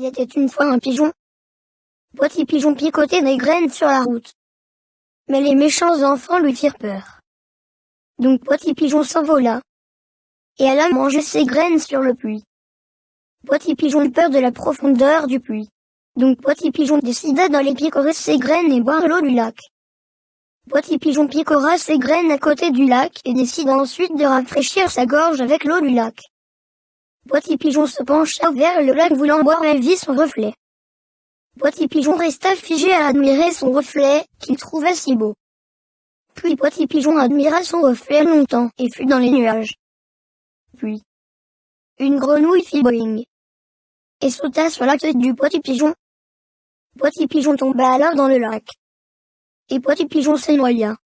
Il était une fois un pigeon. Petit pigeon picotait des graines sur la route. Mais les méchants enfants lui firent peur. Donc Petit pigeon s'envola. Et alla manger ses graines sur le puits. Petit pigeon eut peur de la profondeur du puits. Donc Petit pigeon décida d'aller picorer ses graines et boire l'eau du lac. Petit pigeon picora ses graines à côté du lac et décida ensuite de rafraîchir sa gorge avec l'eau du lac. Petit Pigeon se pencha vers le lac voulant boire et vit son reflet. Petit Pigeon resta figé à admirer son reflet, qu'il trouvait si beau. Puis Petit Pigeon admira son reflet longtemps et fut dans les nuages. Puis, une grenouille fit boing et sauta sur la tête du Petit Pigeon. Petit Pigeon tomba alors dans le lac. Et Petit Pigeon s'énoya.